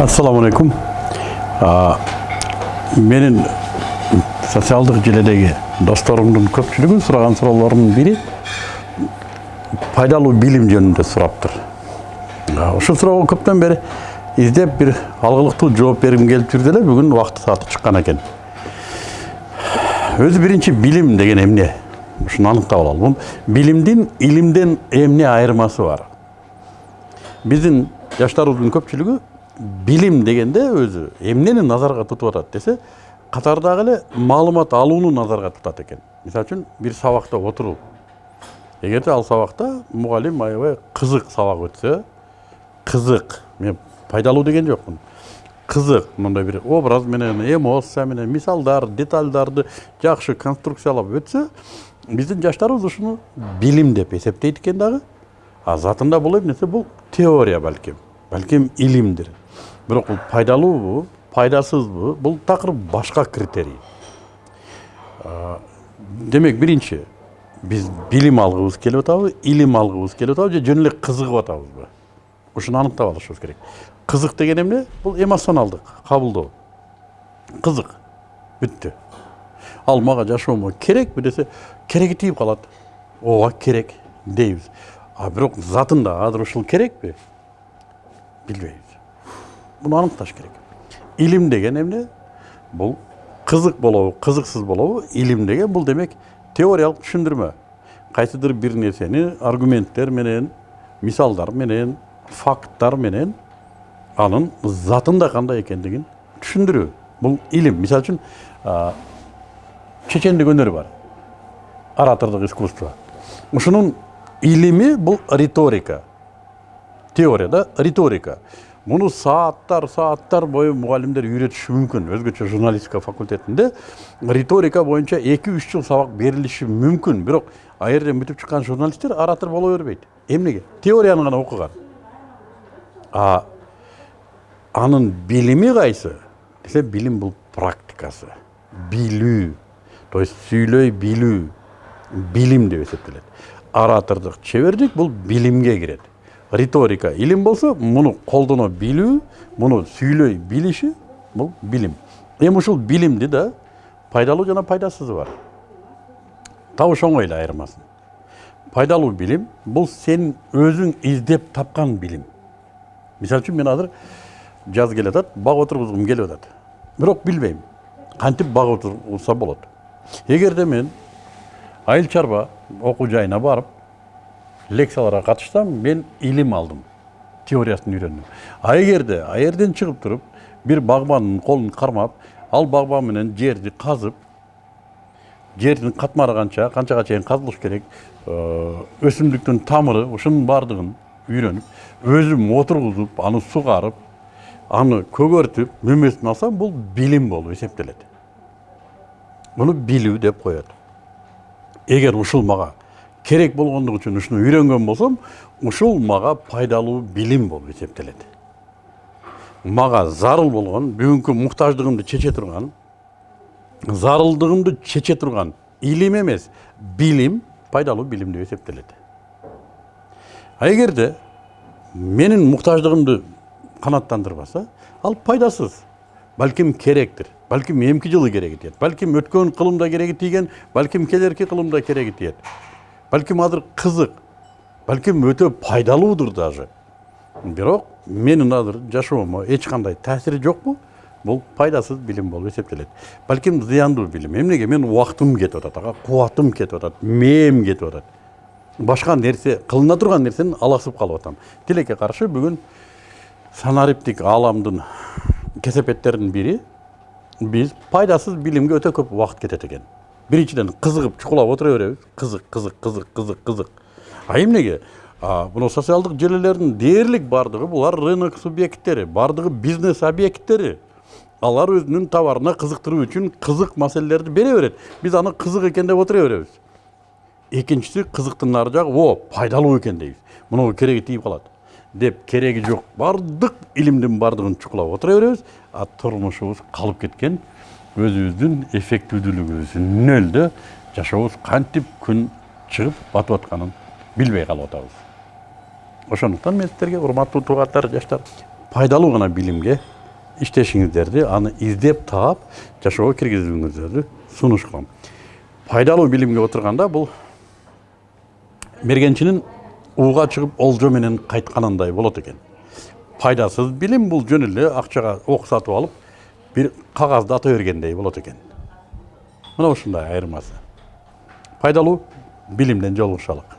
ассаламу алейкум менин социалдык желедеги досторумдун көпчүлүгү сураган суроолордун бири пайдалуу билим жөнүндө сураптыр ушул суроого көптөн бери издеп бир алгылыктуу жооп бергим келип жүрдү эле бүгүн убакыты сааты чыккан экен өзү биринчи билим деген эмне ушуну аныктап алалы бул билимдин илимден эмне айырмасы бар биздин жаштарыбыздын көпчүлүгү билим дегенде өзү эмнени назарга тутуп атат десе катардагы эле маалымат алууну назарга тутат экен мисалы үчүн бир сабакта отуруп эгерде ал сабакта мугалим аябай кызык сабак өтсө кызык мен пайдалуу деген жокмун кызык мындай бир образ менен эмоция менен мисалдар детальдарды жакшы конструкциялап өтсө биздин жаштарыбыз ушуну билим деп эсептейт экен дагы а затында бул эмнесе бул теория балким балким илимдир бирок бул пайдалуубу пайдасызбы бул такыр башка критерий. Демек биринчи биз билим алгыбыз келип атабы илим алгыбыз келип атабы же жөн эле кызыгып атабызбы ушуну аныктап алышыбыз керек. Кызык деген эмне? Бул эмоционалдык кабылдоо кызык бүттү ал мага жашоомо керекпи десе кереги тийип калат ооба керек дейбиз а бирок затында азыр ушул керекпи билбейбиз буну аныкташ керек илим деген эмне бул кызык болобу кызыксыз болобу илим деген бул демек теориялык түшүндүрмө кайсыдыр бир нерсени аргументтер менен мисалдар менен факттар менен анын затында кандай экендигин түшүндүрүү бул илим мисалы үчүн чечендик өнөр бар оратордук искусство ушунун илими бул риторика теорияда риторика муну сааттар сааттар бою мугалимдер үйрөтүшү мүмкүн өзгөчө журналистика факультетинде риторика боюнча эки үч жыл сабак берилиши мүмкүн бирок ал жерден бүтүп чыккан журналисттер оратор боло бербейт эмнеге теорияны гана окуган а анын билими кайсы десе билим бул практикасы. Билүү то есть сүйлөй билүү билим деп эсептелет оратордук чебердик бул билимге кирет риторика илим болсо муну колдоно билүү муну сүйлөй билиши бул билим. Эми ушул билимди да пайдалуу жана пайдасызы бар. Табыш оңой эле айырмасын. Пайдалуу билим бул сен өзүң издеп тапкан билим. Мисалы үчүн мен азыр жаз келатат бак отургузгум келип атат. Бирок билбейм кантип бак отурса болот? Эгерде мен айыл чарба окуу жайына барып лекцияларга катышсам мен илим алдым теориясын үйрөндүм а жерден чыгып туруп бир багбандын колун кармап ал багбан менен жерди казып жердин катмары канча канчага чейин казылыш керек өсүмдүктүн тамыры ушунун баардыгын үйрөнүп өзүм отургузуп аны сугарып аны көгөртүп мөмөсүн алсам бул билим болуп эсептелет муну билүү деп коет эгер ушул керек болгондугу үчүн ушуну үйрөнгөн болсом ушул мага пайдалуу билим болуп эсептелет мага зарыл болгон бүгүнкү муктаждыгымды чече турган зарылдыгымды чече турган илим эмес билим пайдалуу билим деп эсептелет а эгерде менин муктаждыгымды канааттандырбаса ал пайдасыз балким керектир балким эмки жылы кереги тиет балким өткөн кылымда кереги тийген балким келерки кылымда кереги тиет балким азыр кызык балким өтө пайдалуудур даже. Бирок менин азыр жашоомо эч кандай таасири жокпу бул пайдасыз билим болуп эсептелет балким зыяндуу билим эмнеге менин убактым кетип атат ага кубатым кетип атат мээм кетип атат башка нерсе кылына турган нерсени аласып калып атам тилекке каршы бүгүн санариптик ааламдын кесепеттеринин бири биз пайдасыз билимге өтө көп убакыт кетет экен биринчиден кызыгып чукулап отура беребиз кызык кызык кызык кызык кызык. А эмнеге мына социалдык желилердин дээрлик баардыгы булар рынок субъекттери баардыгы бизнес объекттери алар өзүнүн товарына кызыктыруу үчүн кызык маселелерди бере берет биз аны кызык экен деп отура беребиз экинчиси кызыктын нары жагы о пайдалуу экен дейбиз мунуга кереги тийип калат деп кереги жок баардык илимдин баардыгын чукулап отура беребиз а турмушубуз калып кеткен. Өзүбүздүн эффективдүүлүгүбүз нөлдө жашообуз кантип күн чыгып батып атканын билбей калып атабыз ошондуктан мен сиздерге урматтуу туугандар жаштар пайдалуу гана билимге иштешиңиздерди аны издеп таап жашоого киргизүүңүздөрдү сунуш кылам пайдалуу билимге отурганда бул мергенчинин ууга чыгып олжо менен кайтканындай болот экен. Пайдасыз билим бул жөн эле акчага ок сатып алып бир кагазды ата бергендей болот экен мына ушундай айырмасы пайдалуу билимден жолугушалык